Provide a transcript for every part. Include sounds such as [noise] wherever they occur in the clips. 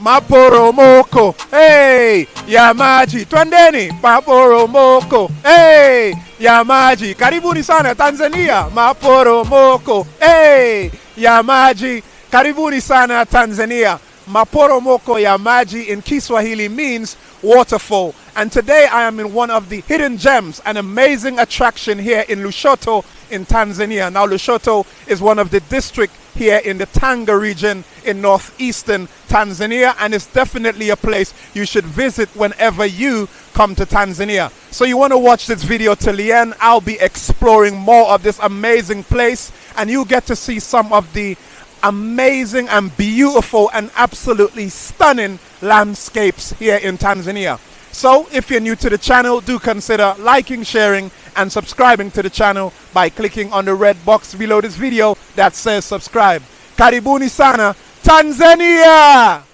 maporomoko. Hey, ya maji twendeni maporomoko. Hey, ya maji karibuni sana tanzania. Maporomoko. Hey, ya maji karibuni sana tanzania. Maporomoko ya maji in kiswahili means waterfall. And today i am in one of the hidden gems an amazing attraction here in lushoto in tanzania. Now lushoto is one of the districts here in the Tanga region in northeastern Tanzania, and it's definitely a place you should visit whenever you come to Tanzania. So, you want to watch this video till the end. I'll be exploring more of this amazing place, and you get to see some of the amazing and beautiful and absolutely stunning landscapes here in Tanzania. So, if you're new to the channel, do consider liking, sharing, and subscribing to the channel by clicking on the red box below this video that says subscribe. Karibuni sana, Tanzania!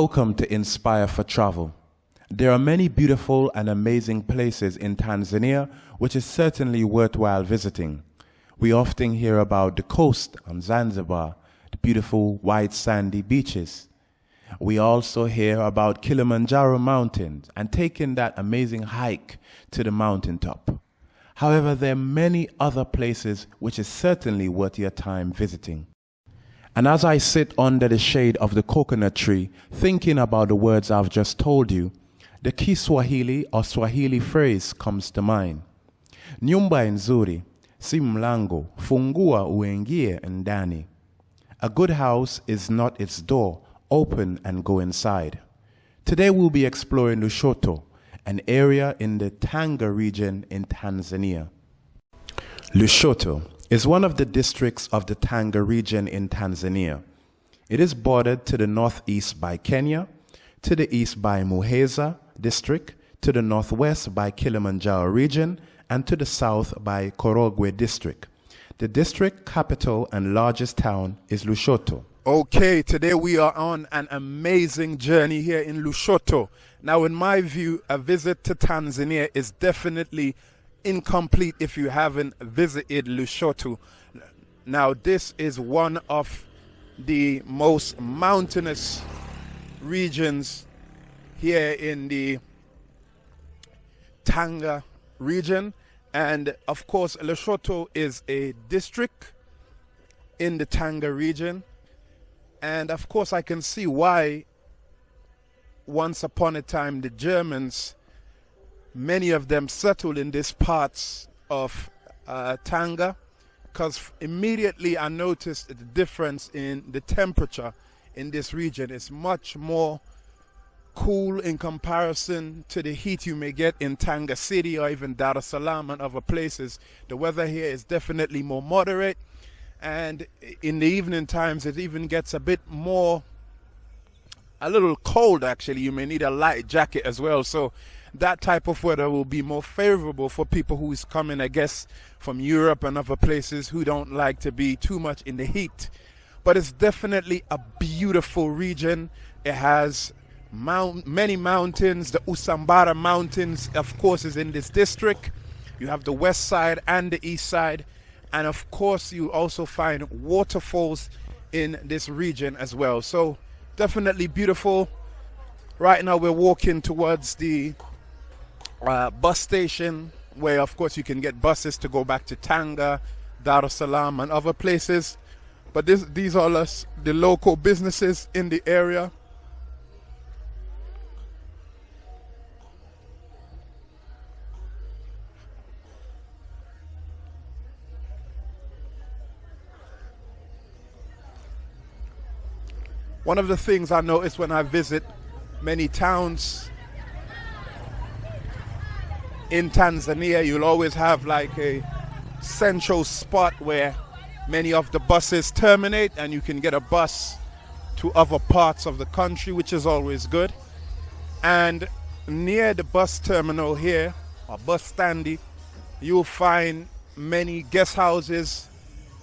Welcome to Inspire for Travel. There are many beautiful and amazing places in Tanzania which is certainly worthwhile visiting. We often hear about the coast on Zanzibar, the beautiful white sandy beaches. We also hear about Kilimanjaro Mountains and taking that amazing hike to the mountaintop. However, there are many other places which is certainly worth your time visiting. And as I sit under the shade of the coconut tree, thinking about the words I've just told you, the Kiswahili or Swahili phrase comes to mind. Nyumba nzuri, si mlango, fungua uingie ndani. A good house is not its door, open and go inside. Today we'll be exploring Lushoto, an area in the Tanga region in Tanzania. Lushoto is one of the districts of the Tanga region in Tanzania. It is bordered to the northeast by Kenya, to the east by Muheza district, to the northwest by Kilimanjaro region, and to the south by Korogwe district. The district capital and largest town is Lushoto. Okay, today we are on an amazing journey here in Lushoto. Now, in my view, a visit to Tanzania is definitely incomplete if you haven't visited Lushoto. Now, this is one of the most mountainous regions here in the Tanga region. And of course, Lushoto is a district in the Tanga region. And of course, I can see why once upon a time the Germans many of them settled in these parts of uh, Tanga because immediately I noticed the difference in the temperature in this region. It's much more cool in comparison to the heat you may get in Tanga City or even Dar es Salaam and other places. The weather here is definitely more moderate and in the evening times it even gets a bit more a little cold actually you may need a light jacket as well so that type of weather will be more favorable for people who is coming, I guess, from Europe and other places who don't like to be too much in the heat. But it's definitely a beautiful region. It has mount, many mountains. The Usambara Mountains, of course, is in this district. You have the west side and the east side. And of course, you also find waterfalls in this region as well. So definitely beautiful. Right now, we're walking towards the uh, bus station where of course you can get buses to go back to Tanga, Dar es Salaam and other places. But this, these are less, the local businesses in the area. One of the things I notice when I visit many towns in Tanzania, you'll always have like a central spot where many of the buses terminate and you can get a bus to other parts of the country, which is always good. And near the bus terminal here, or bus standy, you'll find many guest houses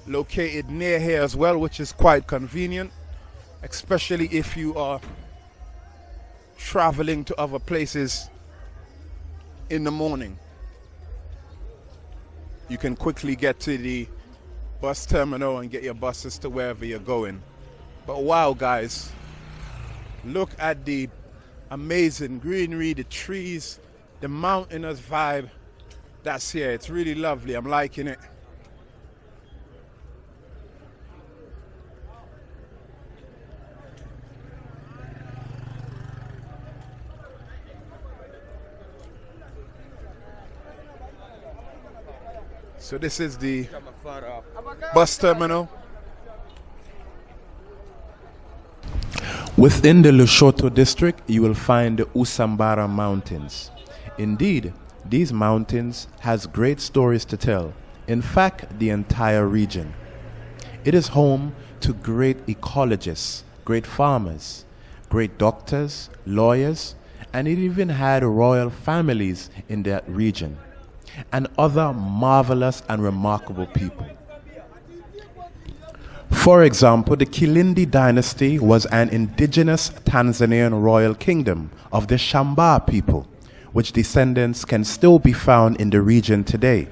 located near here as well, which is quite convenient, especially if you are traveling to other places in the morning. You can quickly get to the bus terminal and get your buses to wherever you're going. But wow, guys, look at the amazing greenery, the trees, the mountainous vibe that's here. It's really lovely. I'm liking it. So this is the bus terminal. Within the Lushoto district, you will find the Usambara Mountains. Indeed, these mountains has great stories to tell. In fact, the entire region. It is home to great ecologists, great farmers, great doctors, lawyers, and it even had royal families in that region and other marvelous and remarkable people. For example, the Kilindi dynasty was an indigenous Tanzanian royal kingdom of the Shamba people, which descendants can still be found in the region today.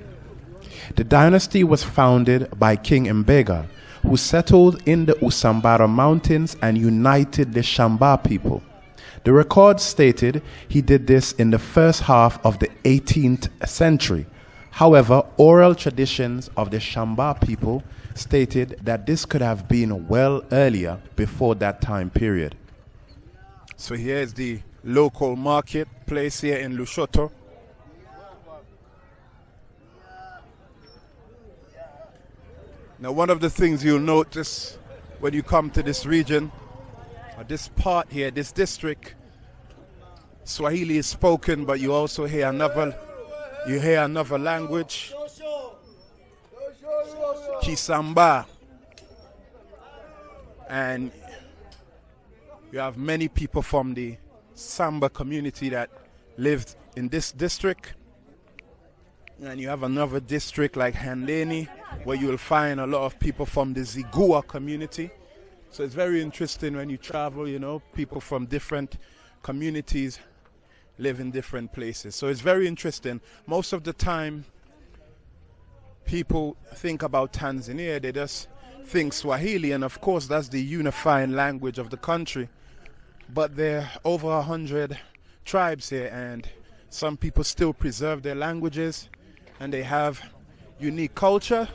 The dynasty was founded by King Mbega, who settled in the Usambara mountains and united the Shamba people. The record stated he did this in the first half of the 18th century. However, oral traditions of the Shamba people stated that this could have been well earlier before that time period. So here's the local market place here in Lushoto. Now one of the things you'll notice when you come to this region Uh, this part here, this district, Swahili is spoken, but you also hear another, you hear another language, Kisamba, and you have many people from the Samba community that lived in this district. And you have another district like Handeni, where you will find a lot of people from the Zigua community. So it's very interesting when you travel, you know, people from different communities live in different places. So it's very interesting. Most of the time, people think about Tanzania, they just think Swahili, and of course, that's the unifying language of the country. But there are over a hundred tribes here, and some people still preserve their languages and they have unique culture.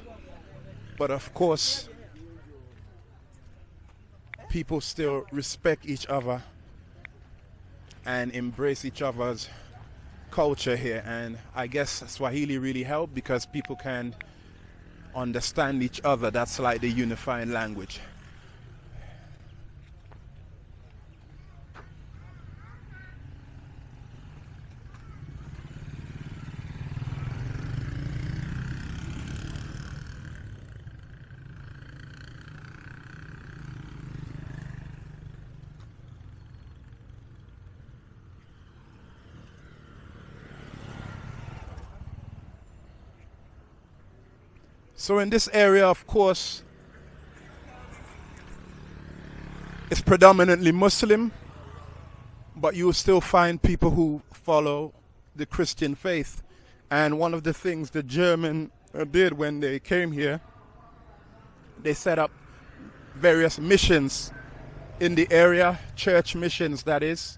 But of course, people still respect each other and embrace each other's culture here. And I guess Swahili really helped because people can understand each other. That's like the unifying language. So in this area, of course, it's predominantly Muslim, but you will still find people who follow the Christian faith. And one of the things the German uh, did when they came here, they set up various missions in the area, church missions that is.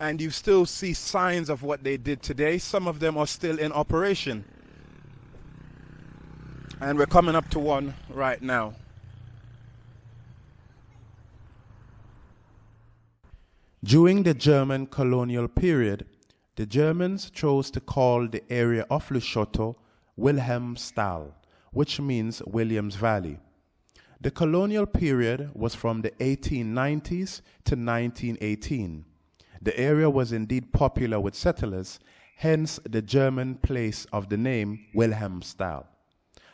And you still see signs of what they did today. Some of them are still in operation and we're coming up to one right now. During the German colonial period, the Germans chose to call the area of Lushoto Wilhelmstal, which means Williams Valley. The colonial period was from the 1890s to 1918. The area was indeed popular with settlers, hence the German place of the name Wilhelmstal.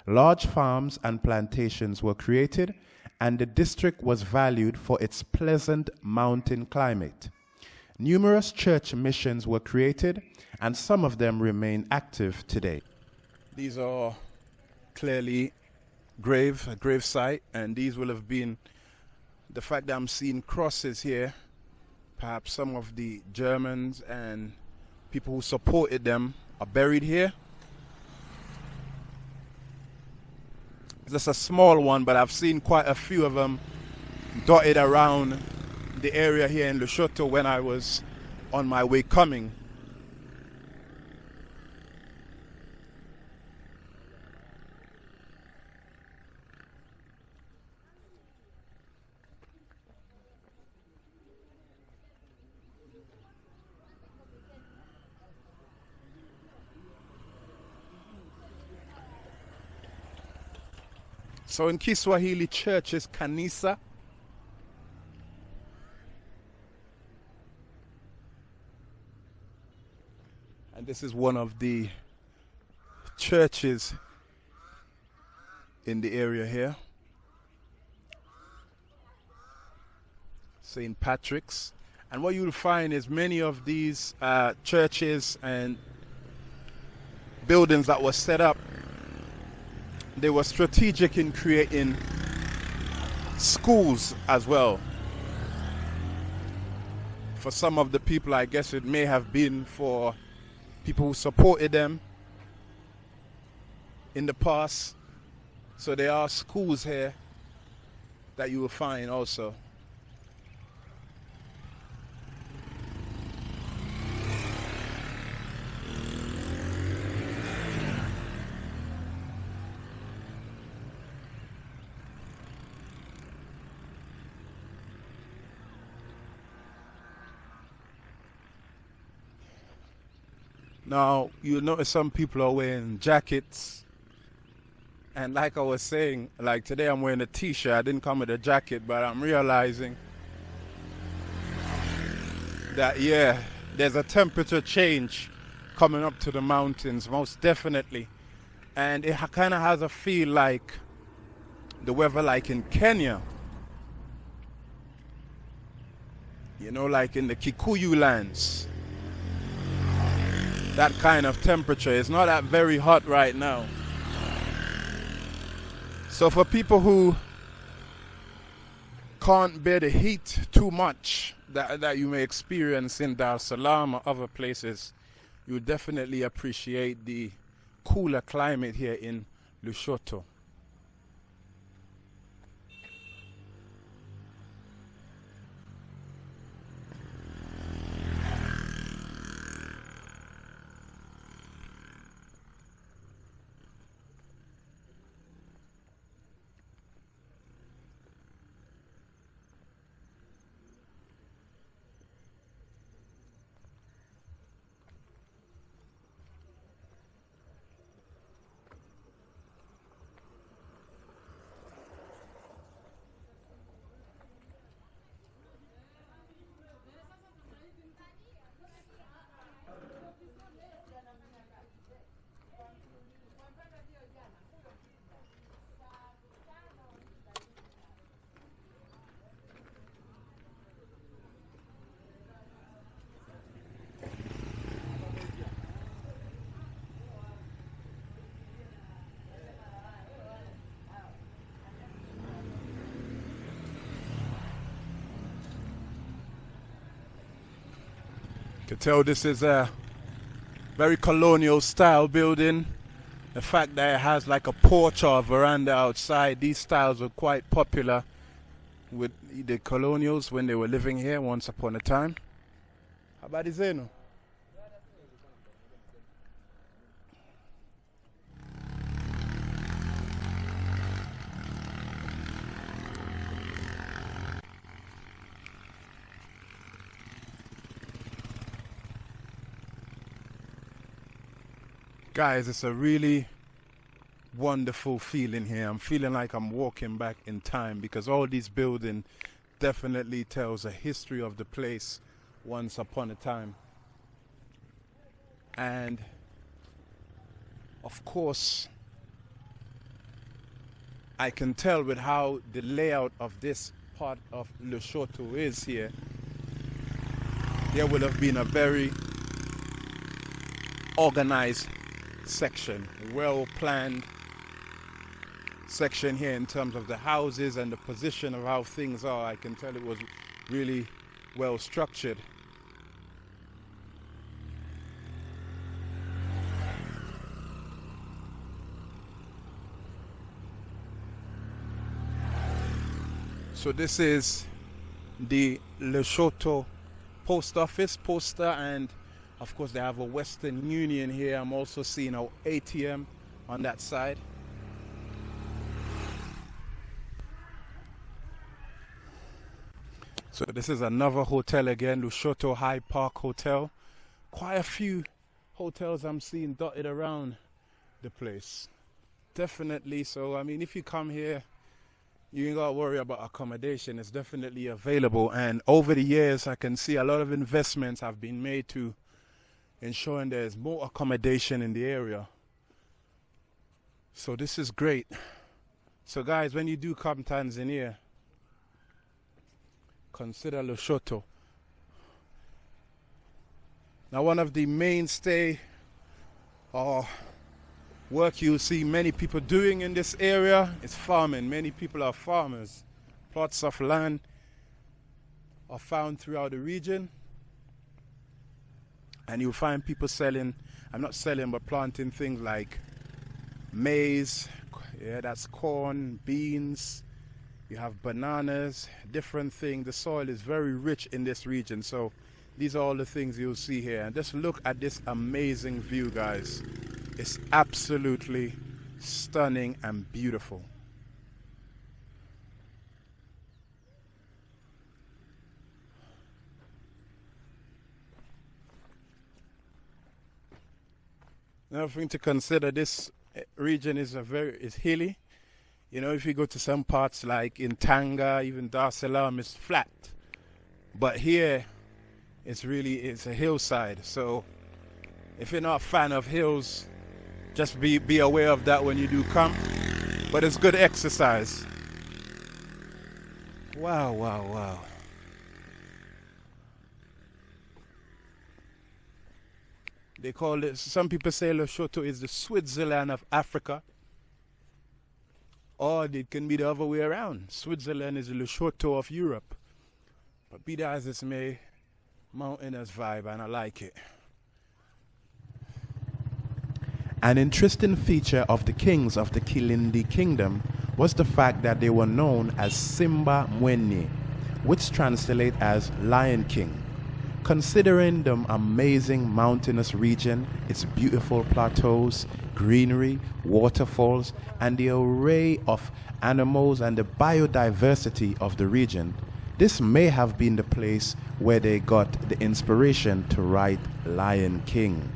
Large farms and plantations were created, and the district was valued for its pleasant mountain climate. Numerous church missions were created, and some of them remain active today. These are clearly grave, a grave site, and these will have been the fact that I'm seeing crosses here. Perhaps some of the Germans and people who supported them are buried here. Just a small one, but I've seen quite a few of them dotted around the area here in Lushoto when I was on my way coming. So in Kiswahili, church is kanisa. And this is one of the churches in the area here. St. Patrick's. And what you'll find is many of these uh, churches and buildings that were set up they were strategic in creating schools as well. For some of the people, I guess it may have been for people who supported them in the past. So there are schools here that you will find also. Now, you notice some people are wearing jackets. And like I was saying, like today I'm wearing a t shirt. I didn't come with a jacket, but I'm realizing that, yeah, there's a temperature change coming up to the mountains, most definitely. And it kind of has a feel like the weather, like in Kenya. You know, like in the Kikuyu lands that kind of temperature. It's not that very hot right now. So for people who can't bear the heat too much that, that you may experience in Dar es Salaam or other places, you definitely appreciate the cooler climate here in Lushoto. Can tell this is a very colonial style building. The fact that it has like a porch or a veranda outside, these styles were quite popular with the colonials when they were living here once upon a time. Habari zenu? Guys, it's a really wonderful feeling here. I'm feeling like I'm walking back in time because all these building definitely tells a history of the place once upon a time. And of course, I can tell with how the layout of this part of Lushoto is here, there would have been a very organized section, well planned section here in terms of the houses and the position of how things are. I can tell it was really well structured. So this is the Lushoto post office poster and of course they have a Western Union here. I'm also seeing our ATM on that side. So this is another hotel again, Lushoto High Park Hotel. Quite a few hotels I'm seeing dotted around the place. Definitely. So I mean if you come here you ain't got to worry about accommodation. It's definitely available. And over the years, I can see a lot of investments have been made to ensuring there's more accommodation in the area. So this is great. So guys, when you do come to Tanzania, consider Lushoto. Now one of the mainstay or uh, work you see many people doing in this area is farming. Many people are farmers. Plots of land are found throughout the region. And you'll find people selling, I'm not selling, but planting things like maize, yeah, that's corn, beans, you have bananas, different things. The soil is very rich in this region. So these are all the things you'll see here. And just look at this amazing view, guys. It's absolutely stunning and beautiful. Another thing to consider, this eh, region is a very is hilly. You know, if you go to some parts like in Tanga, even Dar es Salaam, it's flat. But here, it's really it's a hillside. So, if you're not a fan of hills, just be, be aware of that when you do come. But it's good exercise. Wow, wow, wow. They call it, some people say Lushoto is the Switzerland of Africa. Or it can be the other way around. Switzerland is the Lushoto of Europe. But be that as it may, mountainous vibe and I like it. An interesting feature of the kings of the Kilindi kingdom was the fact that they were known as Simba Mwene, which translate as Lion King. Considering the amazing mountainous region, its beautiful plateaus, greenery, waterfalls, and the array of animals and the biodiversity of the region, this may have been the place where they got the inspiration to write Lion King.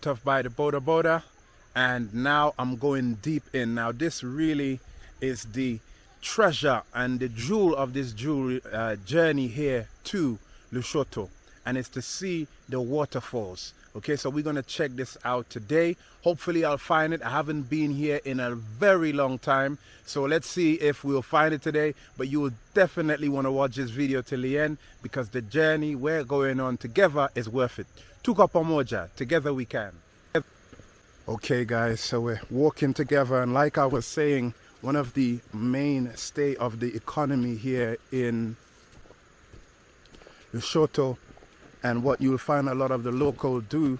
Dropped off by the Boda Boda and now I'm going deep in. Now this really is the treasure and the jewel of this jewel uh, journey here to Lushoto and it's to see the waterfalls. Okay, so we're gonna check this out today. Hopefully I'll find it. I haven't been here in a very long time. So let's see if we'll find it today. But you will definitely wanna watch this video till the end because the journey we're going on together is worth it. Tuko pamoja, together we can. Okay guys, so we're walking together and like I was saying, one of the mainstay of the economy here in Lushoto and what you'll find a lot of the local do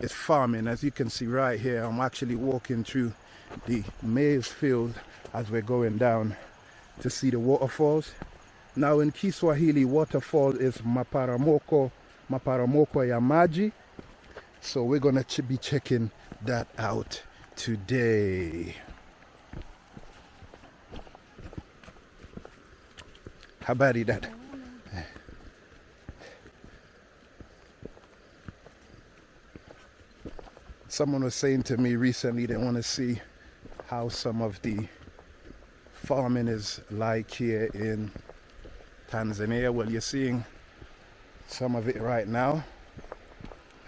is farming. As you can see right here, I'm actually walking through the maize field as we're going down to see the waterfalls. Now in Kiswahili, waterfall is Maporomoko maporomoko ya maji. So we're gonna ch be checking that out today. How Habari dada. someone was saying to me recently they want to see how some of the farming is like here in Tanzania. Well, you're seeing some of it right now,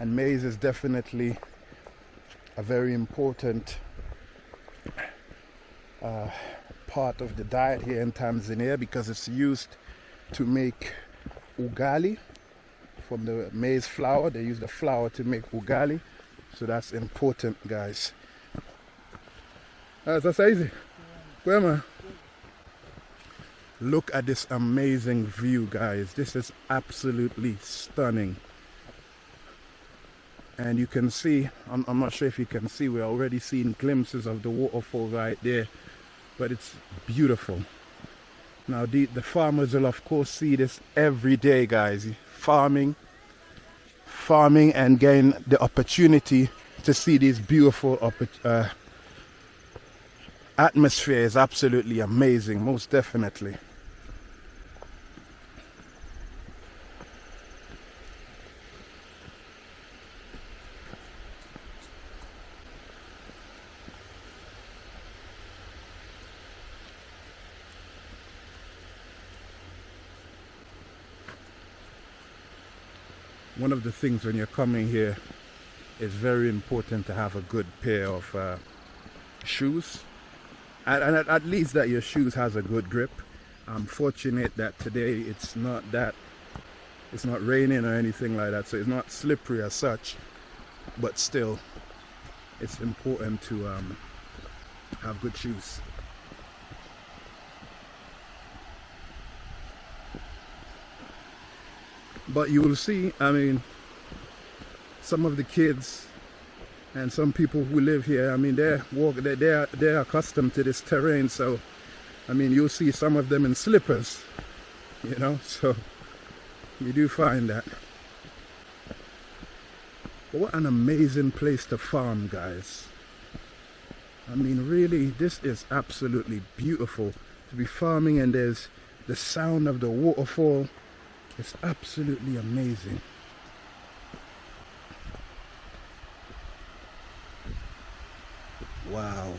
and maize is definitely a very important uh, part of the diet here in Tanzania because it's used to make ugali from the maize flour. They use the flour to make ugali, so that's important, guys. That's easy. Where Look at this amazing view, guys. This is absolutely stunning. And you can see I'm, I'm, not sure if you can see we're already seeing glimpses of the waterfall right there but it's beautiful. Now the, the farmers will of course see this every day guys. Farming farming and getting the opportunity to see this beautiful uh, atmosphere is absolutely amazing most definitely of the things when you're coming here it's very important to have a good pair of uh, shoes. And, and at, at, least that your shoes has a good grip. I'm fortunate that today it's not that it's not raining or anything like that so it's not slippery as such. But still it's important to um, have good shoes but you will see I mean some of the kids and some people who live here I mean they're walk they they're they're accustomed to this terrain. So I mean you'll see some of them in slippers you know [laughs] so you do find that. But what an amazing place to farm guys. I mean really this is absolutely beautiful to be farming and there's the sound of the waterfall it's absolutely amazing. Wow.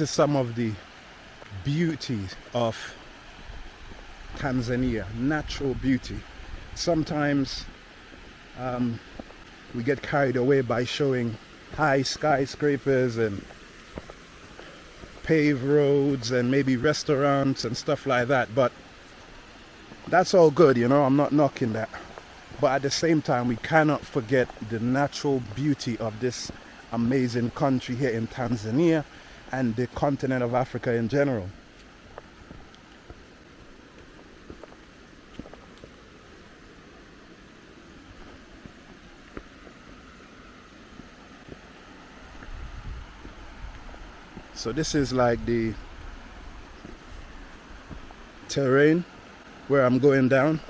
Is some of the beauty of Tanzania, natural beauty. Sometimes um, we get carried away by showing high skyscrapers and paved roads and maybe restaurants and stuff like that but that's all good you know I'm not knocking that but at the same time we cannot forget the natural beauty of this amazing country here in Tanzania and the continent of Africa in general. So this is like the terrain where I'm going down.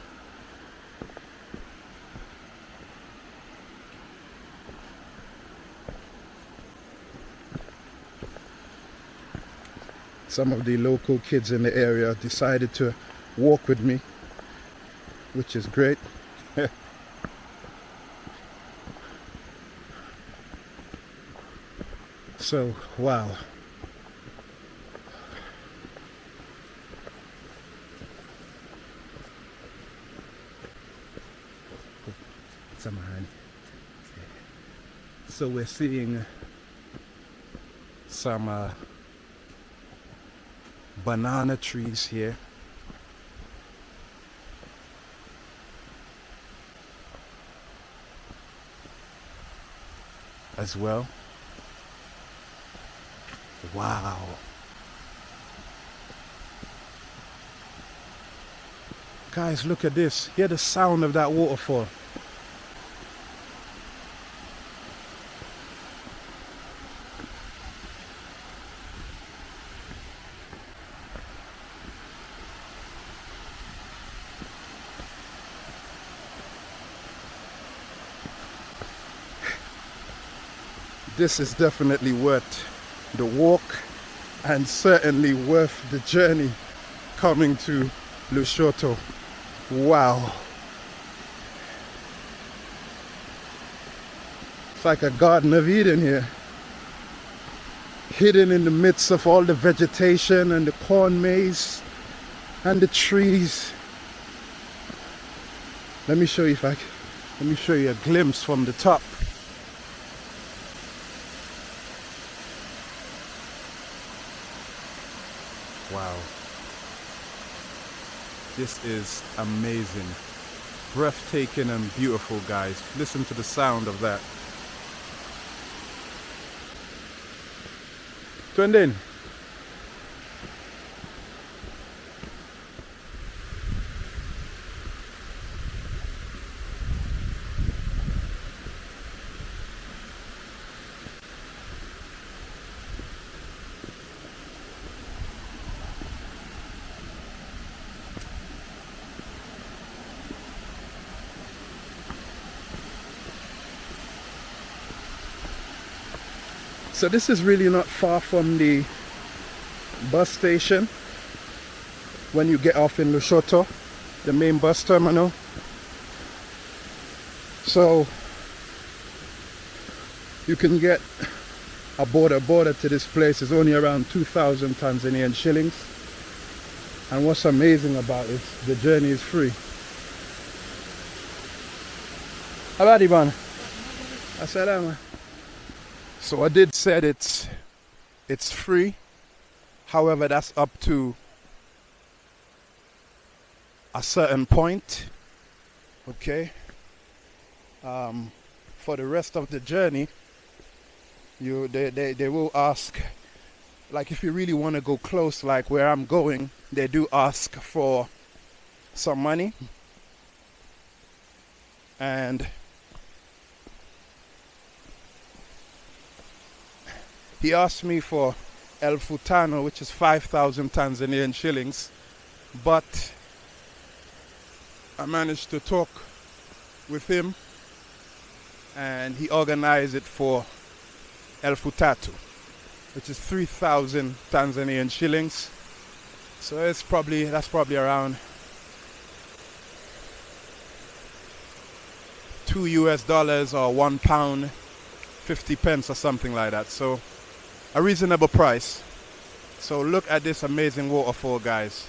Some of the local kids in the area decided to walk with me which is great. [laughs] So wow. So we're seeing some uh, banana trees here. As well. Wow. Guys, look at this. Hear the sound of that waterfall. This is definitely worth the walk and certainly worth the journey coming to Lushoto. Wow. It's like a Garden of Eden here. Hidden in the midst of all the vegetation and the corn maze and the trees. Let me show you if I can. Let me show you a glimpse from the top. Wow. This is amazing. Breathtaking and beautiful, guys. Listen to the sound of that. Twendeni. So this is really not far from the bus station when you get off in Lushoto, the main bus terminal. So you can get a boda boda to this place is only around 2,000 Tanzanian shillings. And what's amazing about it, the journey is free. Habari bana. Assalamu. So I did said it's it's free. However, that's up to a certain point. Okay. Um, for the rest of the journey, you they, they, they will ask like if you really want to go close like where I'm going, they do ask for some money. And He asked me for elfu tano, which is 5,000 Tanzanian shillings, but I managed to talk with him and he organized it for elfu tatu, which is 3,000 Tanzanian shillings. So it's probably, that's probably around two US dollars or one pound, 50 pence or something like that. So a reasonable price. So look at this amazing waterfall, guys.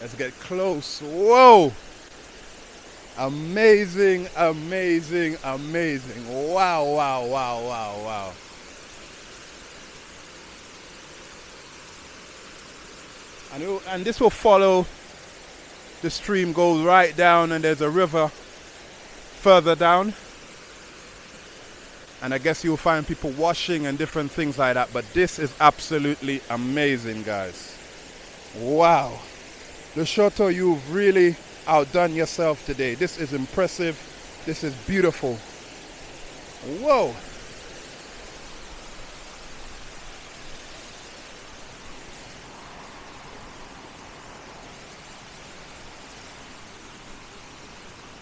Let's get close. Whoa! Amazing, amazing, amazing. Wow, wow, wow, wow, wow. And, it, and this will follow the stream goes right down and there's a river further down and I guess you'll find people washing and different things like that. But this is absolutely amazing, guys. Wow. Lushoto, you've really outdone yourself today. This is impressive. This is beautiful. Whoa.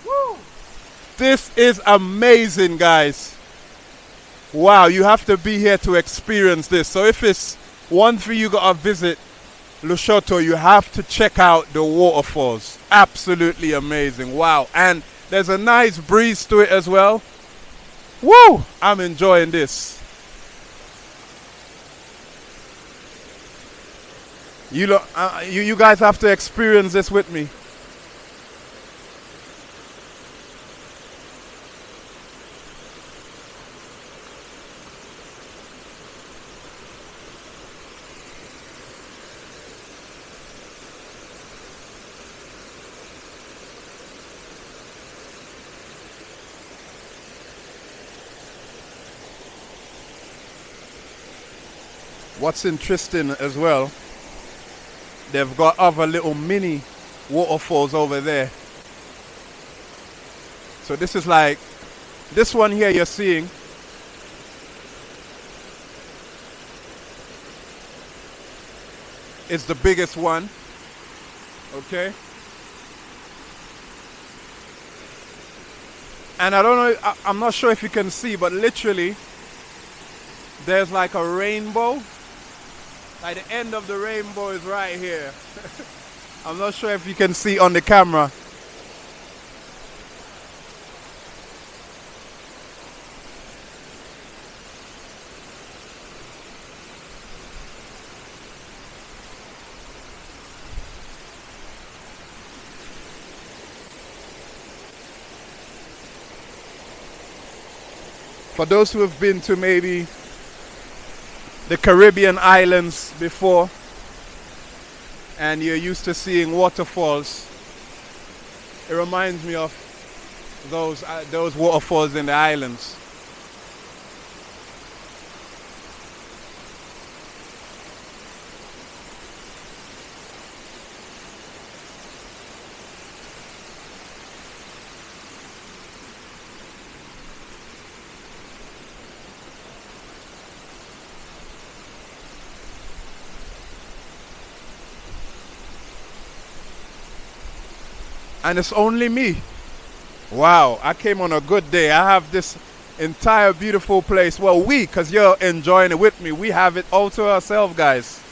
Woo. This is amazing, guys. Wow, you have to be here to experience this. So if it's one thing you gotta visit Lushoto, you have to check out the waterfalls. Absolutely amazing. Wow. And there's a nice breeze to it as well. Woo! I'm enjoying this. You, lo- uh, you, you guys have to experience this with me. What's interesting as well, they've got other little mini waterfalls over there. So this is like, this one here you're seeing, is the biggest one. Okay? And I don't know, I, I'm not sure if you can see, but literally, there's like a rainbow. Like the end of the rainbow is right here. [laughs] I'm not sure if you can see on the camera. For those who have been to maybe the Caribbean islands before and you're used to seeing waterfalls, it reminds me of those, uh, those waterfalls in the islands. And it's only me. Wow, I came on a good day. I have this entire beautiful place. Well, we, because you're enjoying it with me, we have it all to ourselves, guys.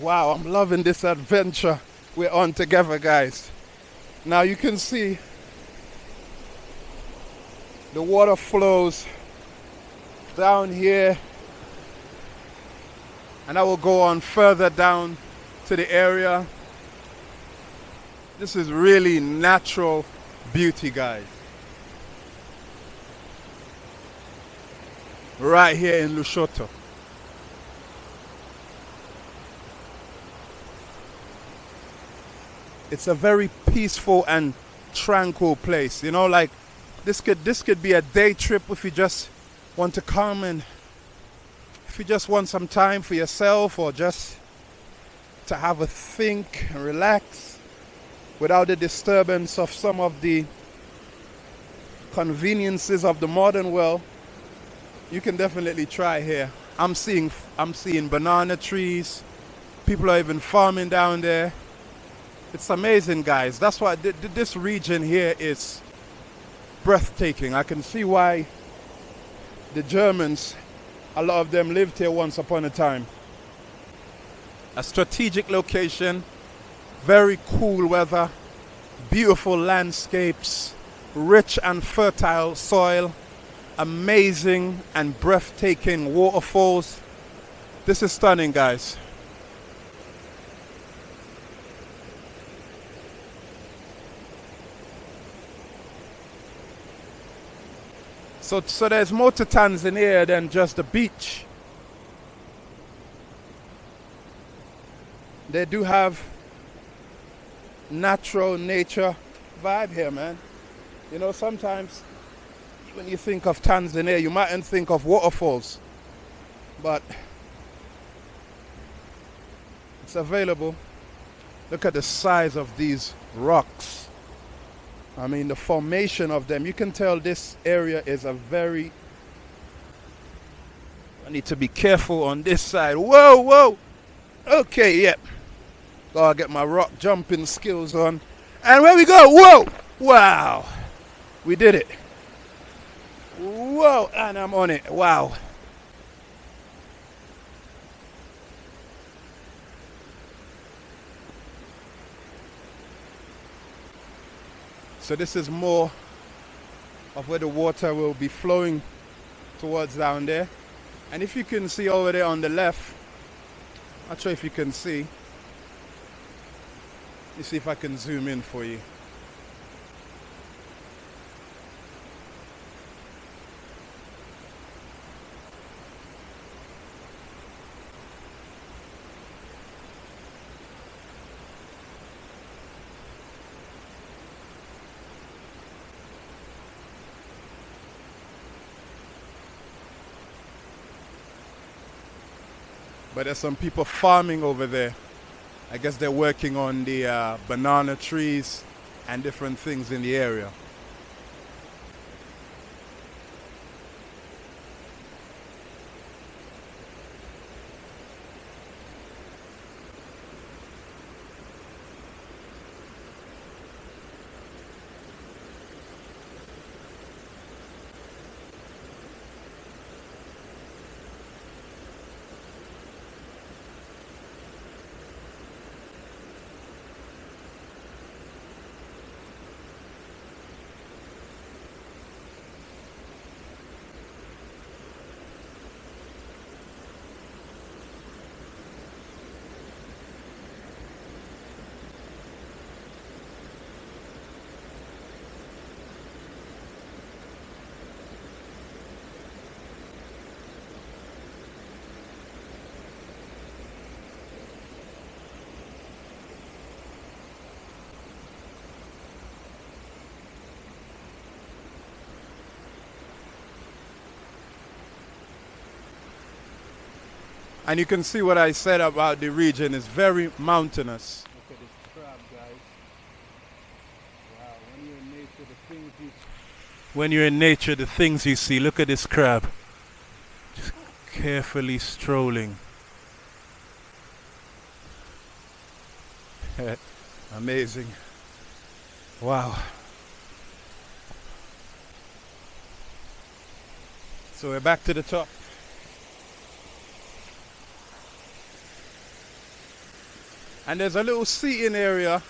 Wow, I'm loving this adventure we're on together, guys. Now you can see the water flows down here and I will go on further down to the area. This is really natural beauty, guys. Right here in Lushoto. It's a very peaceful and tranquil place. You know, like this could this could be a day trip if you just want to come and if you just want some time for yourself or just to have a think and relax without the disturbance of some of the conveniences of the modern world you can definitely try here i'm seeing i'm seeing banana trees people are even farming down there it's amazing, guys. That's why th th this region here is breathtaking. I can see why the Germans, a lot of them lived here once upon a time. A strategic location, very cool weather, beautiful landscapes, rich and fertile soil, amazing and breathtaking waterfalls. This is stunning, guys. So, so there's more to Tanzania than just the beach. They do have natural nature vibe here, man. You know, sometimes when you think of Tanzania, you mightn't think of waterfalls, but it's available. Look at the size of these rocks. I mean, the formation of them. You can tell this area is a very. I need to be careful on this side. Whoa, whoa. Okay, yep. Gotta get my rock jumping skills on. And where we go? Whoa! Wow. We did it. Whoa, and I'm on it. Wow. So this is more of where the water will be flowing towards down there. And if you can see over there on the left, not sure if you can see. Let me see if I can zoom in for you. But there's some people farming over there. I guess they're working on the uh, banana trees and different things in the area. And you can see what I said about the region. It's very mountainous. Look at this crab, guys. Wow, when you're in nature, the things you when you're in nature, the things you see. Look at this crab. Just carefully strolling. [laughs] Amazing. Wow. So we're back to the top. And there's a little seating area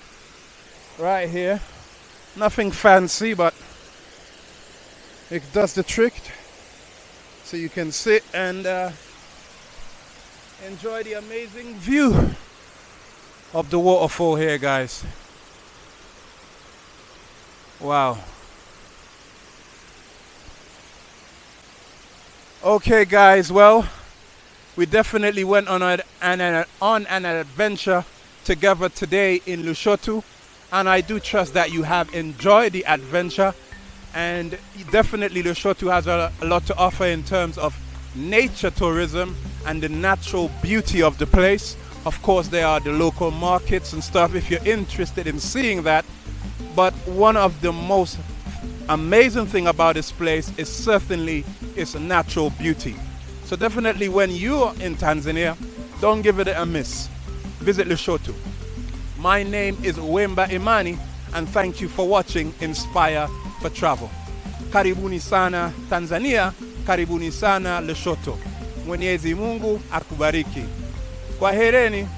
right here. Nothing fancy, but it does the trick. So you can sit and uh, enjoy the amazing view of the waterfall here, guys. Wow. Okay, guys, well, we definitely went on, a, an, on an adventure together today in Lushoto. And I do trust that you have enjoyed the adventure. And definitely Lushoto has a, a lot to offer in terms of nature tourism and the natural beauty of the place. Of course, there are the local markets and stuff if you're interested in seeing that. But one of the most amazing thing about this place is certainly its natural beauty. So definitely when you're in Tanzania, don't give it a miss visit Lushoto. My name is Wemba Imani and thank you for watching Inspire for Travel. Karibuni sana Tanzania, karibuni sana Lushoto. Mwenyezi Mungu akubariki. Kwahereni.